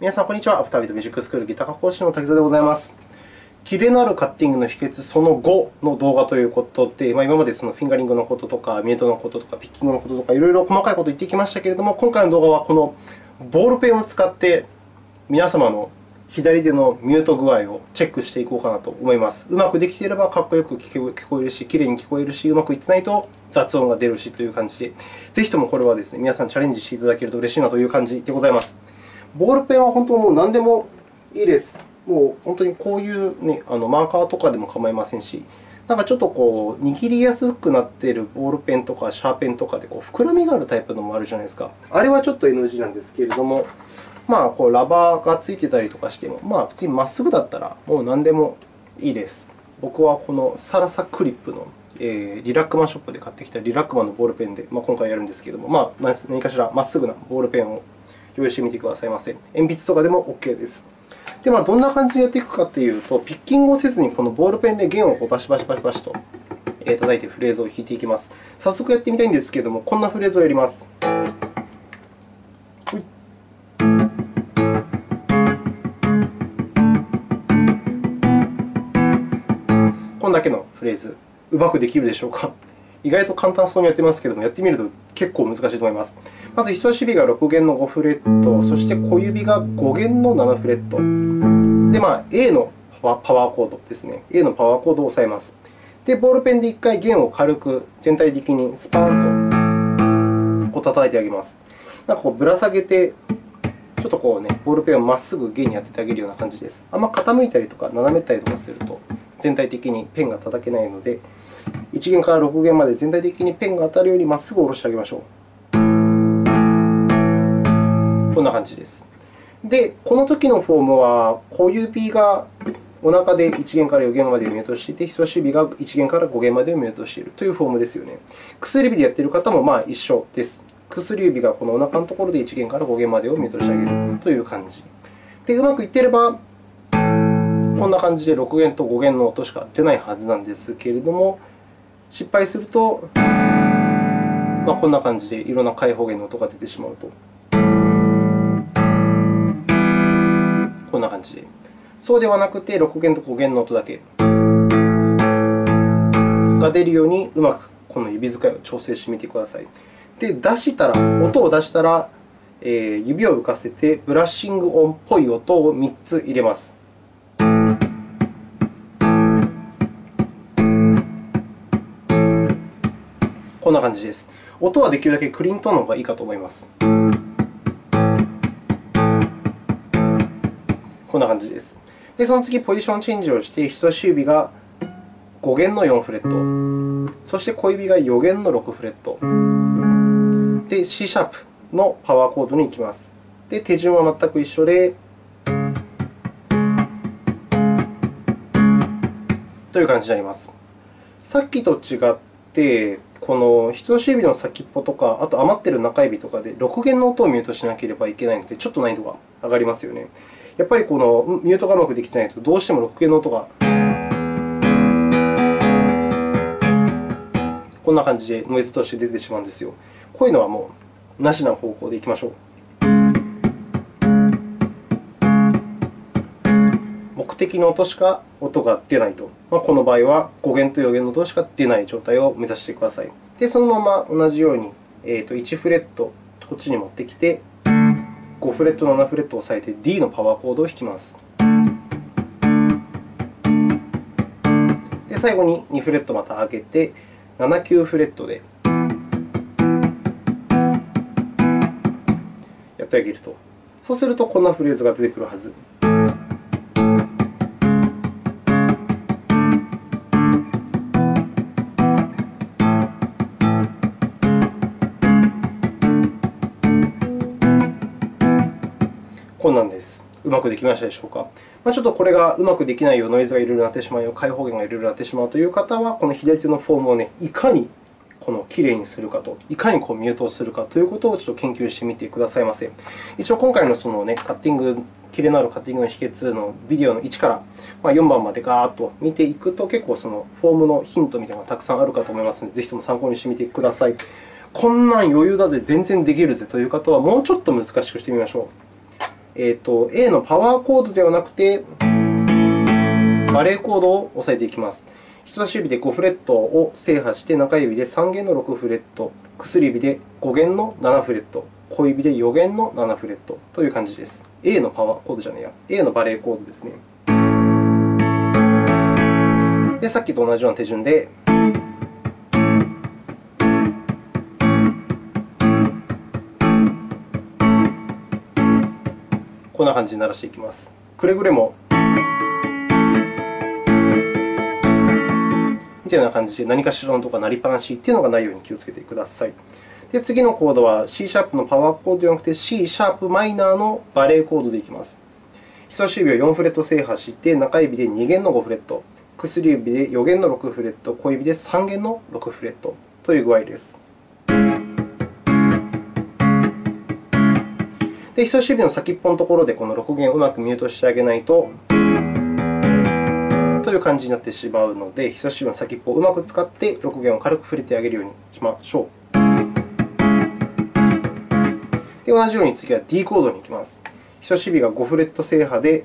皆さん、こんにちは。アフタービートミュージックスクールギター科講師の滝沢でございます。キレのあるカッティングの秘訣その5の動画ということで、ま、今までそのフィンガリングのこととか、ミュートのこととか、ピッキングのこととか、いろいろ細かいことを言ってきましたけれども、今回の動画はこのボールペンを使って皆様の左手のミュート具合をチェックしていこうかなと思います。うまくできていればかっこよく聞こえるし、きれいに聞こえるし、うまくいってないと雑音が出るしという感じで、ぜひともこれはですね、皆さんチャレンジしていただけると嬉しいなという感じでございます。ボールペンは本当もう何でもいいです。もう本当にこういう、ね、あのマーカーとかでも構いませんし、なんかちょっとこう握りやすくなっているボールペンとかシャーペンとかでこう膨らみがあるタイプのもあるじゃないですか。あれはちょっと NG なんですけれども、まあ、こうラバーがついてたりとかしても、まあ、普通にまっすぐだったらもう何でもいいです。僕はこのサラサクリップの、えー、リラックマショップで買ってきたリラックマのボールペンで、まあ、今回やるんですけれども、まあ、何かしらまっすぐなボールペンを用意してみてくださいませ。鉛筆とかでも OK です。で、まあ、どんな感じでやっていくかというと、ピッキングをせずにこのボールペンで弦をこうバシバシバシバシと叩いてフレーズを弾いていきます。早速やってみたいんですけれども、こんなフレーズをやります。こんだけのフレーズ、うまくできるでしょうか。意外と簡単そうにやってますけれども、やってみると結構難しいと思います。まず、人差し指が6弦の5フレット、そして小指が5弦の7フレット。で、まあ、A のパワーコードですね。A のパワーコードを押さえます。で、ボールペンで1回弦を軽く全体的にスパーンとこう叩いてあげます。なんかこうぶら下げて、ちょっとこうね、ボールペンをまっすぐ弦に当ててあげるような感じです。あんま傾いたりとか斜めったりとかすると、全体的にペンが叩けないので、1弦から6弦まで全体的にペンが当たるようにまっすぐ下ろしてあげましょう。こんな感じです。で、この時のフォームは、小指がお腹で1弦から4弦までをミュートしていて、人差し指が1弦から5弦までをミュートしているというフォームですよね。薬指でやっている方もまあ一緒です。薬指がこのお腹のところで1弦から5弦までをミュートしてあげるという感じ。で、うまくいっていれば、こんな感じで6弦と5弦の音しか出ないはずなんですけれども、失敗すると、まあ、こんな感じでいろんな開放弦の音が出てしまうと。こんな感じで。そうではなくて、6弦と5弦の音だけが出るように、うまくこの指使いを調整してみてください。で、出したら、音を出したら、えー、指を浮かせて、ブラッシング音っぽい音を3つ入れます。こんな感じです。音はできるだけクリーントーンの方がいいかと思います。こんな感じです。で、その次、ポジションチェンジをして、人差し指が5弦の4フレット、そして小指が4弦の6フレット、で、C シャープのパワーコードに行きます。で、手順は全く一緒で、という感じになります。さっきと違って、この人差し指の先っぽとか、あと余っている中指とかで6弦の音をミュートしなければいけないので、ちょっと難易度が上がりますよね。やっぱりこのミュートがうまくできてないと、どうしても6弦の音がこんな感じでノイズとして出てしまうんですよ。こういうのはもうなしな方向でいきましょう。的の音しか音が出ないと。まあ、この場合は5弦と4弦の音しか出ない状態を目指してください。で、そのまま同じように、えー、と1フレットこっちに持ってきて、5フレット、7フレットを押さえて D のパワーコードを弾きます。で、最後に2フレットまた上げて、7、9フレットでやってあげると。そうすると、こんなフレーズが出てくるはず。こんなんです。うまくできましたでしょうか？ま、ちょっとこれがうまくできないよ、ノイズがいろいろなってしまうよ、開放弦がいろいろなってしまうという方は、この左手のフォームを、ね、いかにこのきれいにするかと、いかにこうミュートをするかということをちょっと研究してみてくださいませ。一応、今回のその、ね、カッティング、キレのあるカッティングの秘訣のビデオの1から4番までガーッと見ていくと、結構そのフォームのヒントみたいなのがたくさんあるかと思いますので、ぜひとも参考にしてみてください。こんなん余裕だぜ、全然できるぜという方は、もうちょっと難しくしてみましょう。えーと、A のパワーコードではなくて、バレーコードを押さえていきます。人差し指で5フレットを制覇して、中指で3弦の6フレット、薬指で5弦の7フレット、小指で4弦の7フレットという感じです。A のパワーコードじゃないや、A のバレーコードですね。で、さっきと同じような手順で、こんな感じに鳴らしていきます。くれぐれもみたいな感じで何かしらの音が鳴りっぱなしというのがないように気をつけてください。で次のコードは C シャープのパワーコードではなくて C シャープマイナーのバレーコードでいきます。人差し指を4フレット制覇して、中指で2弦の5フレット、薬指で4弦の6フレット、小指で3弦の6フレットという具合です。で人差し指の先っぽのところでこの6弦をうまくミュートしてあげないと、という感じになってしまうので、人差し指の先っぽをうまく使って6弦を軽く触れてあげるようにしましょう。で同じように次は D コードに行きます。人差し指が5フレット制覇で、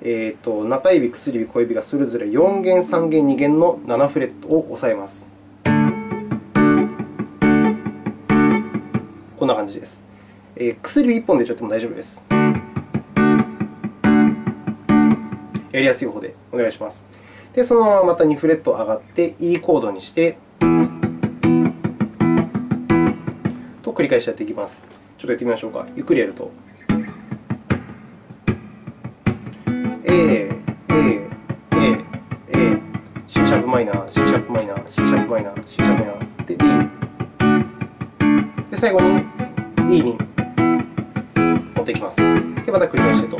えーと、中指、薬指、小指がそれぞれ4弦、3弦、2弦の7フレットを押さえます。こんな感じです。えー、薬指1本でちょっとも大丈夫です。やりやすい方でお願いします。で、そのまままた2フレット上がって E コードにして、と繰り返しやっていきます。ちょっとやってみましょうか。ゆっくりやると。A、A、A、A、C シャープマイナー、C シャープマイナー、C シャープマイナー、C シャープマイナー、で D。で、最後にまた繰り返してと。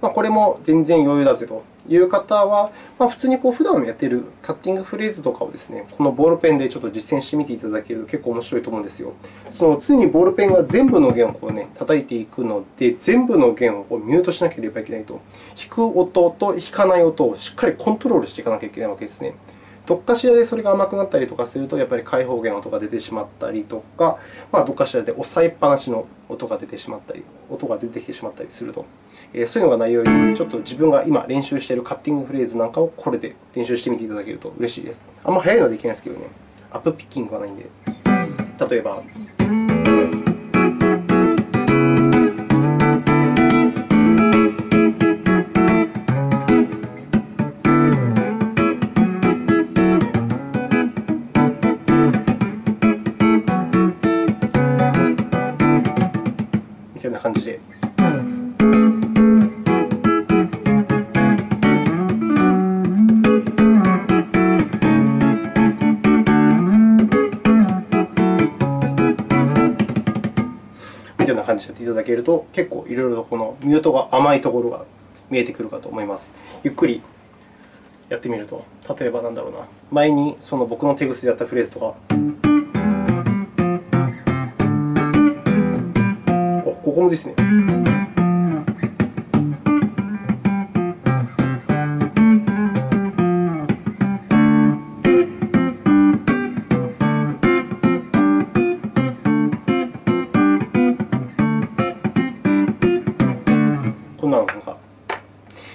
まあ、これも全然余裕だぜという方は、まあ、普通にこう普段やっているカッティングフレーズとかをですね、このボールペンでちょっと実践してみていただけると結構面白いと思うんですよ。その常にボールペンが全部の弦をこう、ね、叩いていくので、全部の弦をこうミュートしなければいけないと。弾く音と弾かない音をしっかりコントロールしていかなきゃいけないわけですね。どっかしらでそれが甘くなったりとかすると、やっぱり開放弦の音が出てしまったりとか、まあ、どっかしらで押さえっぱなしの音が出てしまったり、音が出てきてしまったりすると。そういうのがないように、ちょっと自分が今練習しているカッティングフレーズなんかをこれで練習してみていただけると嬉しいです。あんまり速いのはできないですけどね、アップピッキングはないんで。例えば、な感じでやっていただけると、結構いろいろとこのミュートが甘いところが見えてくるかと思います。ゆっくりやってみると、例えばなんだろうな、前にその僕の手癖でやったフレーズとか、おここもですね。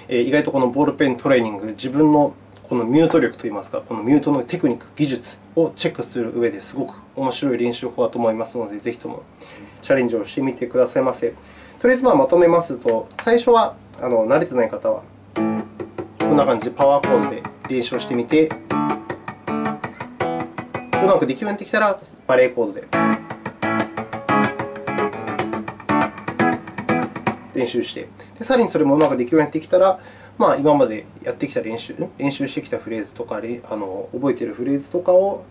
意外とこのボールペントレーニング、自分のこのミュート力といいますか、このミュートのテクニック、技術をチェックする上ですごく面白い練習法だと思いますので、ぜひともチャレンジをしてみてくださいませ。とりあえずまとめますと、最初はあの慣れてない方は、こんな感じでパワーコードで練習をしてみて、うまくできるようになってきたら、バレーコードで練習して、でさらにそれもうまくできるようになってきたら、まあ、今までやってきた練習、練習してきたフレーズとか、あの覚えているフレーズとかを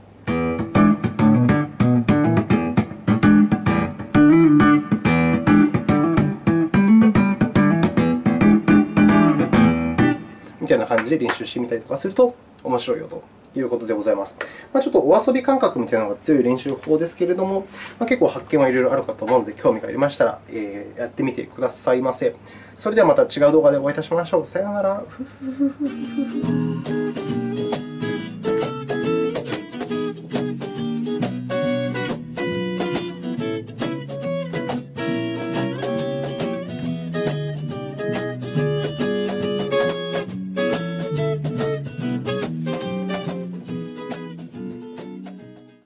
みたいな感じで練習してみたりとかすると面白いよと。いうことでございます。まあ、ちょっとお遊び感覚みたいなのが強い練習法ですけれども、まあ、結構発見はいろいろあるかと思うので、興味がありましたら、えー、やってみてくださいませ。それではまた違う動画でお会いいたしましょう。さようなら。